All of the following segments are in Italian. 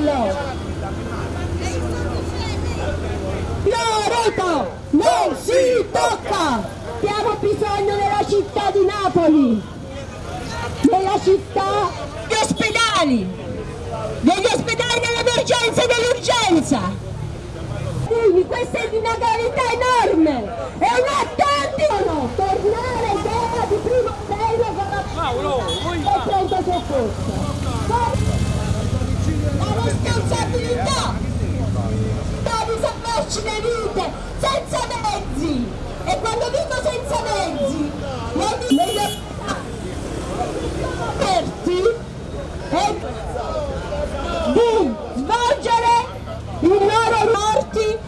Bello! Loreto non si tocca! Abbiamo bisogno della città di Napoli, della città degli ospedali, degli ospedali dell'emergenza e dell'urgenza. Quindi questa è una gravità enorme, è un atto antico! Tornare idea di primo livello con la e pronto soccorso. Responsabilità. Di salvarci le vite senza mezzi. E quando dico senza mezzi lo dico aperti e di svolgere i loro morti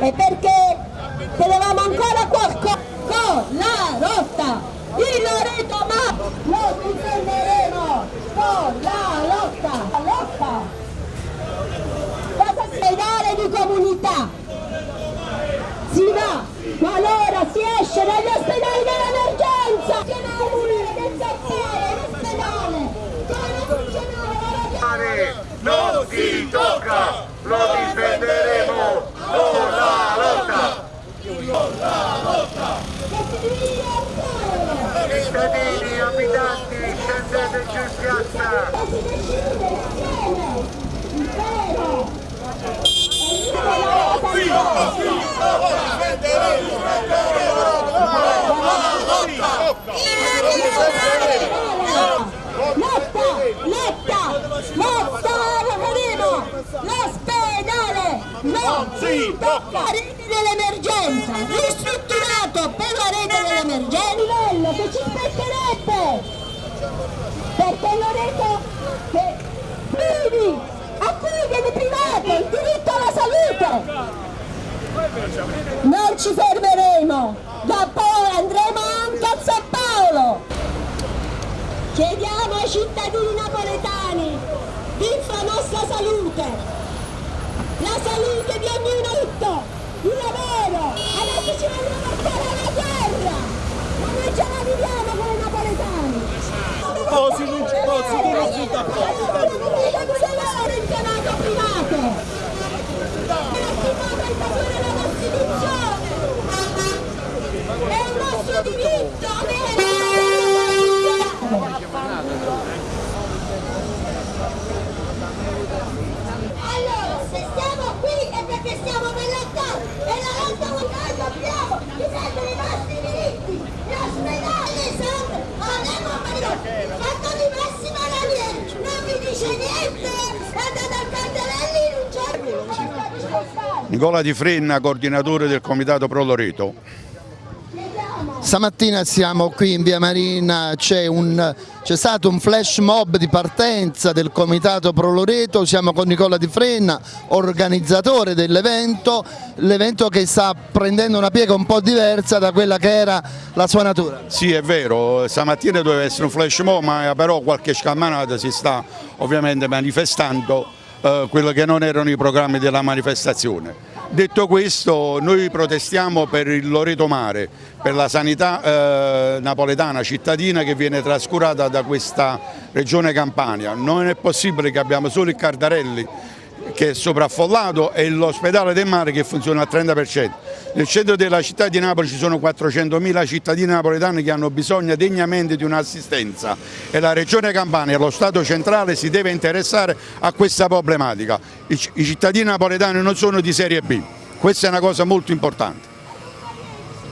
e perché tenevamo ancora qualcosa con la rotta il Loreto ma lo difenderemo con la lotta la lotta ospedale di comunità si va qualora si esce dagli ospedali dell'emergenza. Non si tocca. Lo difenderemo. Con la lotta. Con la lotta cittadini abitanti scendeteci in piazza non si tocca! La rete dell'emergenza, ristrutturato per la rete dell'emergenza, livello che ci spetterebbe! Perché l'ho detto che vivi a cui viene privato il diritto alla salute! Non ci fermeremo, da poi andremo anche a San Paolo. Chiediamo ai cittadini napoletani di la nostra salute, la salute di ognuno, il lavoro, adesso ci vogliono portare alla guerra, ma noi ce la viviamo con i napoletani. Oh, si non ci posso, tu non si da lavoro in chiamato privato. È un nostro diritto! Allora, se stiamo qui è perché stiamo per lottare e la lotta noi dobbiamo difendere i nostri diritti, gli ospedali, sempre, avremo il fatto di Massimo Ranieri, non niente, andate al Cantarelli in un giorno. Nicola Di Frenna, coordinatore del Comitato Pro Loreto. Stamattina siamo qui in via Marina, c'è stato un flash mob di partenza del Comitato Pro Loreto, siamo con Nicola Di Frenna, organizzatore dell'evento, l'evento che sta prendendo una piega un po' diversa da quella che era la sua natura. Sì è vero, stamattina doveva essere un flash mob ma però qualche scammanata si sta ovviamente manifestando eh, quello che non erano i programmi della manifestazione. Detto questo noi protestiamo per il Loreto Mare, per la sanità eh, napoletana cittadina che viene trascurata da questa regione Campania. Non è possibile che abbiamo solo il Cardarelli che è sopraffollato e l'ospedale del mare che funziona al 30%. Nel centro della città di Napoli ci sono 400.000 cittadini napoletani che hanno bisogno degnamente di un'assistenza e la Regione Campania e lo Stato centrale si deve interessare a questa problematica. I cittadini napoletani non sono di serie B, questa è una cosa molto importante.